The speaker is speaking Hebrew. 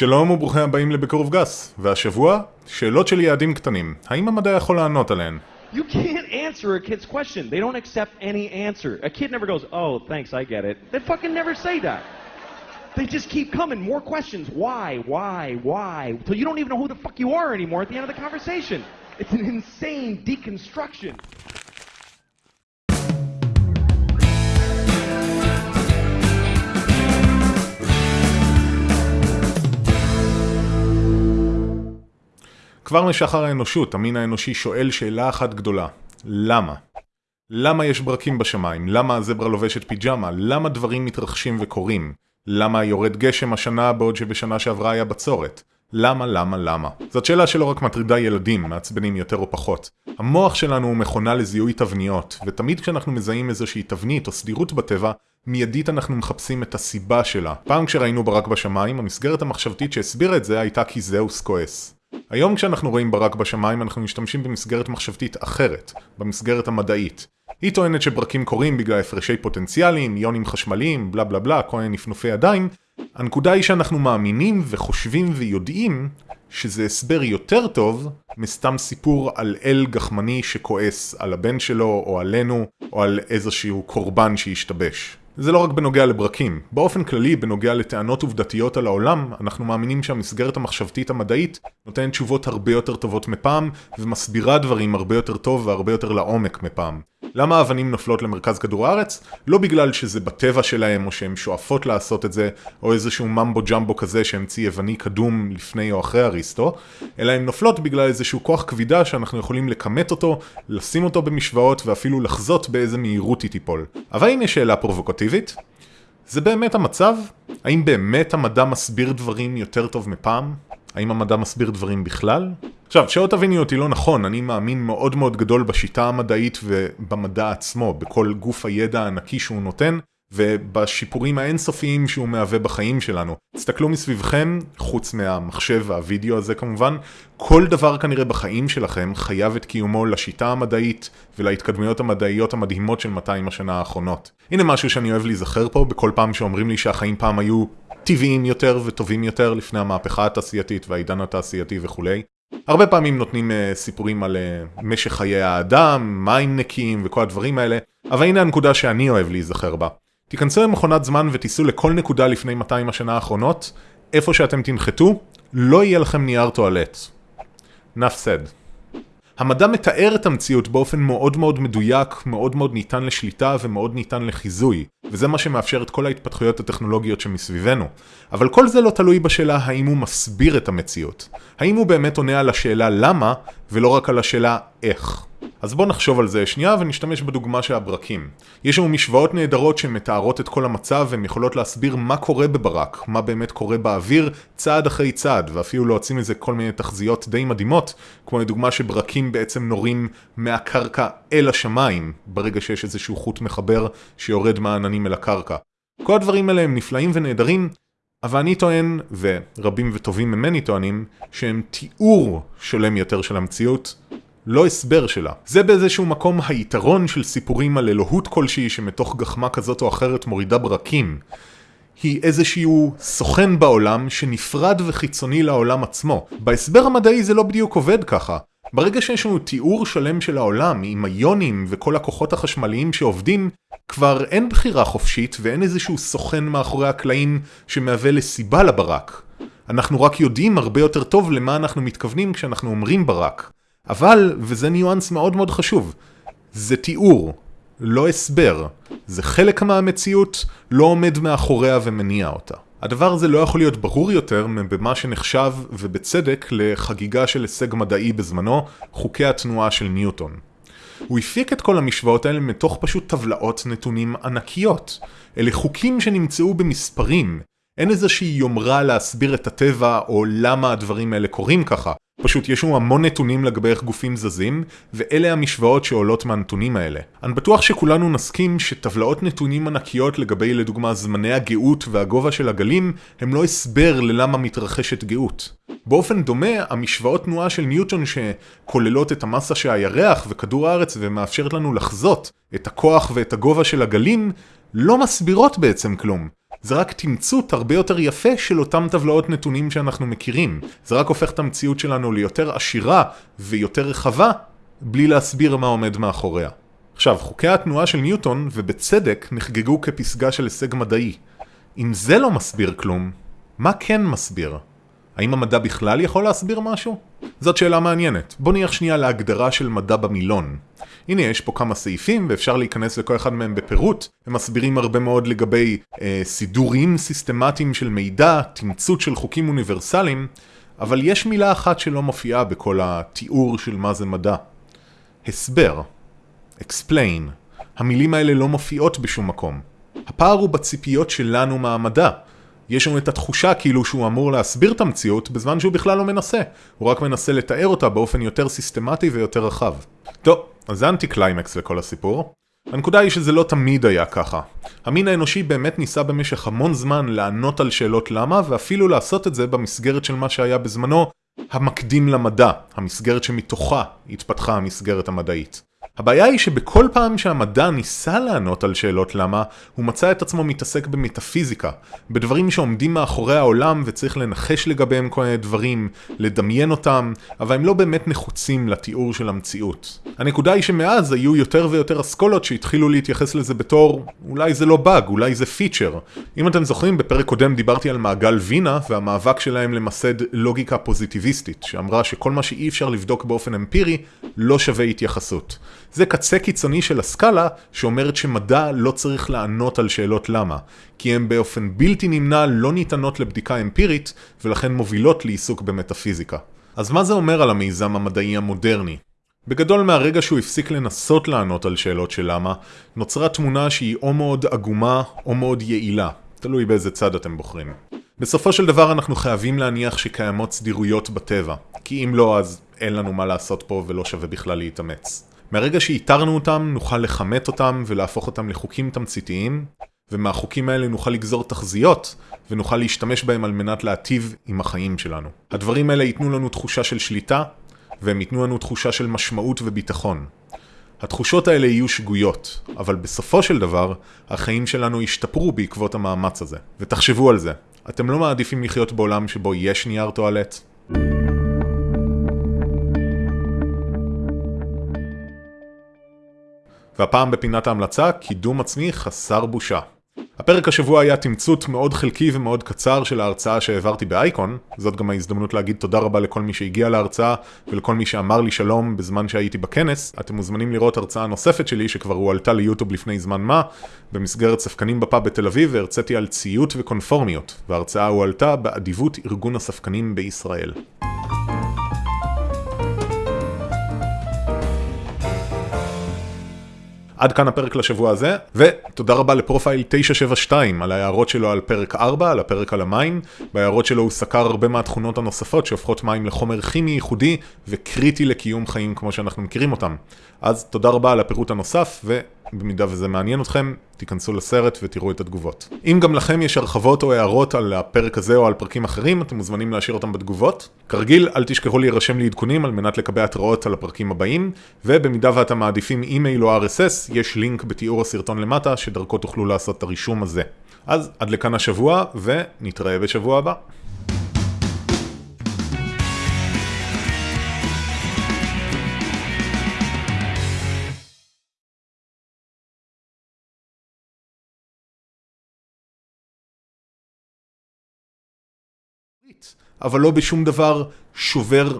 שלום וברוכים הבאים לבקרוב גס, והשבוע, שאלות של יעדים קטנים. האם המדע יכול לענות עליהן? You can't answer a kid's question. They don't accept any answer. A kid never goes, oh, thanks, I get it. They fucking never say that. They just keep coming, more questions. Why, why, why? Till you don't even know who the fuck you are anymore at the end of the conversation. It's an insane deconstruction. כבר משחר האנושות, המין האנושי שואל שאלה אחת גדולה. למה? למה יש ברקים בשמיים? למה הזברה לובשת פיג'מה? למה דברים מתרחשים וקורים? למה יורד גשם השנה בעוד שבשנה שעברה היה בצורת? למה, למה, למה? זאת שאלה שלא רק מטרידה ילדים, מעצבנים יותר או פחות. המוח שלנו הוא מכונה לזיהוי תבניות, ותמיד כשאנחנו מזהים איזושהי תבנית או סדירות בטבע, מיידית אנחנו מחפשים את הסיבה שלה. פעם כשראינו ברק בשמיים, המסגרת המחשבתית שהסבירה את זה הייתה כי זהוס כועס. היום כשאנחנו רואים ברק בשמיים אנחנו משתמשים במסגרת מחשבתית אחרת, במסגרת המדעית. היא טוענת שברקים קורים בגלל הפרשי פוטנציאליים, איונים חשמליים, בלה בלה בלה, כל מיני נפנופי ידיים. הנקודה היא שאנחנו מאמינים וחושבים ויודעים שזה הסבר יותר טוב מסתם סיפור על אל גחמני שכועס על הבן שלו או עלינו או על איזשהו קורבן שהשתבש. זה לא רק בנוגע לברקים. באופן כללי, בנוגע לטענות עובדתיות על העולם, אנחנו מאמינים שהמסגרת המחשבתית המדעית נותנת תשובות הרבה יותר טובות מפעם, ומסבירה דברים הרבה יותר טוב והרבה יותר לעומק מפעם. למה האבנים נופלות למרכז כדור הארץ? לא בגלל שזה בטבע שלהם, או שהן שואפות לעשות את זה, או איזשהו ממבו ג'מבו כזה שהמציא יווני קדום לפני או אחרי אריסטו, אלא הן נופלות בגלל איזשהו כוח כבידה שאנחנו יכולים לכמת אותו, לשים אותו במשוואות, ואפילו לחזות באיזה מהירות היא תיפול. אבל הנה שאלה פרובוקטיבית. זה באמת המצב? האם באמת המדע מסביר דברים יותר טוב מפעם? האם המדע מסביר דברים בכלל? עכשיו, שלא תביני אותי לא נכון, אני מאמין מאוד מאוד גדול בשיטה המדעית ובמדע עצמו, בכל גוף הידע הענקי שהוא נותן, ובשיפורים האינסופיים שהוא מהווה בחיים שלנו. תסתכלו מסביבכם, חוץ מהמחשב והווידאו הזה כמובן, כל דבר כנראה בחיים שלכם חייב את קיומו לשיטה המדעית ולהתקדמויות המדעיות המדהימות של 200 השנה האחרונות. הנה משהו שאני אוהב להיזכר פה בכל פעם שאומרים לי שהחיים פעם היו טבעיים יותר וטובים יותר לפני המהפכה התעשייתית והעידן התעשייתי וכולי. הרבה פעמים נותנים uh, סיפורים על uh, משך חיי האדם, מים נקיים וכל הדברים האלה, אבל הנה הנקודה שאני אוהב להיזכר בה. תיכנסו למכונת זמן ותיסעו לכל נקודה לפני 200 השנה האחרונות, איפה שאתם תנחתו, לא יהיה לכם נייר טואלט. enough said. המדע מתאר את המציאות באופן מאוד מאוד מדויק, מאוד מאוד ניתן לשליטה ומאוד ניתן לחיזוי, וזה מה שמאפשר את כל ההתפתחויות הטכנולוגיות שמסביבנו. אבל כל זה לא תלוי בשאלה האם הוא מסביר את המציאות. האם הוא באמת עונה על השאלה למה, ולא רק על השאלה איך. אז בואו נחשוב על זה שנייה ונשתמש בדוגמה של הברקים. יש לנו משוואות נהדרות שמתארות את כל המצב והן יכולות להסביר מה קורה בברק, מה באמת קורה באוויר, צעד אחרי צעד, ואפילו להוציא מזה כל מיני תחזיות די מדהימות, כמו לדוגמה שברקים בעצם נורים מהקרקע אל השמיים, ברגע שיש איזשהו חוט מחבר שיורד מהעננים אל הקרקע. כל הדברים האלה הם נפלאים ונהדרים, אבל אני טוען, ורבים וטובים ממני טוענים, שהם תיאור שלם יותר של המציאות, לא הסבר שלה. זה באיזשהו מקום היתרון של סיפורים על אלוהות כלשהי שמתוך גחמה כזאת או אחרת מורידה ברקים. היא איזשהו סוכן בעולם שנפרד וחיצוני לעולם עצמו. בהסבר המדעי זה לא בדיוק עובד ככה. ברגע שיש לנו תיאור שלם של העולם עם איונים וכל הכוחות החשמליים שעובדים, כבר אין בחירה חופשית ואין איזשהו סוכן מאחורי הקלעים שמהווה לסיבה לברק. אנחנו רק יודעים הרבה יותר טוב למה אנחנו מתכוונים כשאנחנו אומרים ברק. אבל, וזה ניואנס מאוד מאוד חשוב, זה תיאור, לא הסבר. זה חלק מהמציאות, לא עומד מאחוריה ומניע אותה. הדבר הזה לא יכול להיות ברור יותר מבמה שנחשב, ובצדק, לחגיגה של הישג מדעי בזמנו, חוקי התנועה של ניוטון. הוא הפיק את כל המשוואות האלה מתוך פשוט טבלאות נתונים ענקיות. אלה חוקים שנמצאו במספרים. אין איזושהי יומרה להסביר את הטבע או למה הדברים האלה קורים ככה. פשוט יש לנו המון נתונים לגבי איך גופים זזים, ואלה המשוואות שעולות מהנתונים האלה. אני בטוח שכולנו נסכים שטבלאות נתונים ענקיות לגבי לדוגמה זמני הגאות והגובה של הגלים, הם לא הסבר ללמה מתרחשת גאות. באופן דומה, המשוואות תנועה של ניוטון שכוללות את המסה של הירח וכדור הארץ ומאפשרת לנו לחזות את הכוח ואת הגובה של הגלים, לא מסבירות בעצם כלום. זה רק תמצות הרבה יותר יפה של אותם טבלאות נתונים שאנחנו מכירים. זה רק הופך את המציאות שלנו ליותר עשירה ויותר רחבה, בלי להסביר מה עומד מאחוריה. עכשיו, חוקי התנועה של ניוטון, ובצדק, נחגגו כפסגה של הישג מדעי. אם זה לא מסביר כלום, מה כן מסביר? האם המדע בכלל יכול להסביר משהו? זאת שאלה מעניינת. בוא נלך שנייה להגדרה של מדע במילון. הנה יש פה כמה סעיפים ואפשר להיכנס לכל אחד מהם בפירוט. הם מסבירים הרבה מאוד לגבי אה, סידורים סיסטמטיים של מידע, תמצות של חוקים אוניברסליים, אבל יש מילה אחת שלא מופיעה בכל התיאור של מה זה מדע. הסבר. explain. המילים האלה לא מופיעות בשום מקום. הפער הוא בציפיות שלנו מהמדע. יש לנו את התחושה כאילו שהוא אמור להסביר את המציאות בזמן שהוא בכלל לא מנסה. הוא רק מנסה לתאר אותה באופן יותר סיסטמטי ויותר רחב. טוב, אז זה אנטי קליימקס לכל הסיפור. הנקודה היא שזה לא תמיד היה ככה. המין האנושי באמת ניסה במשך המון זמן לענות על שאלות למה, ואפילו לעשות את זה במסגרת של מה שהיה בזמנו המקדים למדע, המסגרת שמתוכה התפתחה המסגרת המדעית. הבעיה היא שבכל פעם שהמדע ניסה לענות על שאלות למה, הוא מצא את עצמו מתעסק במטאפיזיקה, בדברים שעומדים מאחורי העולם וצריך לנחש לגביהם כל מיני דברים, לדמיין אותם, אבל הם לא באמת נחוצים לתיאור של המציאות. הנקודה היא שמאז היו יותר ויותר אסכולות שהתחילו להתייחס לזה בתור אולי זה לא באג, אולי זה פיצ'ר. אם אתם זוכרים, בפרק קודם דיברתי על מעגל וינה והמאבק שלהם למסד לוגיקה פוזיטיביסטית, שאמרה שכל מה שאי אפשר לבדוק באופן אמפירי לא שווה התייחסות. זה קצה קיצוני של הסקאלה שאומרת שמדע לא צריך לענות על שאלות למה, כי הן באופן בלתי נמנע לא ניתנות לבדיקה אמפירית ולכן מובילות לעיסוק במטאפיזיקה. אז מה זה אומר על המיזם המדעי המודרני? בגדול מהרגע שהוא הפסיק לנסות לענות על שאלות של למה, נוצרה תמונה שהיא או מאוד עגומה או מאוד יעילה, תלוי באיזה צד אתם בוחרים. בסופו של דבר אנחנו חייבים להניח שקיימות סדירויות בטבע, כי אם לא אז אין לנו מה לעשות פה ולא שווה בכלל להתאמץ. מהרגע שאיתרנו אותם, נוכל לכמת אותם ולהפוך אותם לחוקים תמציתיים, ומהחוקים האלה נוכל לגזור תחזיות, ונוכל להשתמש בהם על מנת להטיב עם החיים שלנו. הדברים האלה ייתנו לנו תחושה של שליטה, והם ייתנו לנו תחושה של משמעות וביטחון. התחושות האלה יהיו שגויות, אבל בסופו של דבר, החיים שלנו ישתפרו בעקבות המאמץ הזה. ותחשבו על זה, אתם לא מעדיפים לחיות בעולם שבו יש נייר טואלט? והפעם בפינת ההמלצה, קידום עצמי חסר בושה. הפרק השבוע היה תמצות מאוד חלקי ומאוד קצר של ההרצאה שהעברתי באייקון, זאת גם ההזדמנות להגיד תודה רבה לכל מי שהגיע להרצאה ולכל מי שאמר לי שלום בזמן שהייתי בכנס. אתם מוזמנים לראות הרצאה נוספת שלי שכבר הועלתה ליוטיוב לפני זמן מה, במסגרת ספקנים בפאב בתל אביב והרציתי על ציות וקונפורמיות, וההרצאה הועלתה באדיבות ארגון הספקנים בישראל. עד כאן הפרק לשבוע הזה, ותודה רבה לפרופייל 972 על ההערות שלו על פרק 4, על הפרק על המים. בהערות שלו הוא סקר הרבה מהתכונות הנוספות שהופכות מים לחומר כימי ייחודי וקריטי לקיום חיים כמו שאנחנו מכירים אותם. אז תודה רבה על הפירוט הנוסף, ובמידה וזה מעניין אתכם, תיכנסו לסרט ותראו את התגובות. אם גם לכם יש הרחבות או הערות על הפרק הזה או על פרקים אחרים, אתם מוזמנים להשאיר אותם בתגובות. כרגיל, אל תשכחו להירשם לעדכונים על מנת לקבל התראות על הפרקים הבאים, ובמידה ואתם מעדיפים אימייל או RSS, יש לינק בתיאור הסרטון למטה, שדרכו תוכלו לעשות את הרישום הזה. אז עד לכאן השבוע, ונתראה בשבוע הבא. אבל לא בשום דבר שובר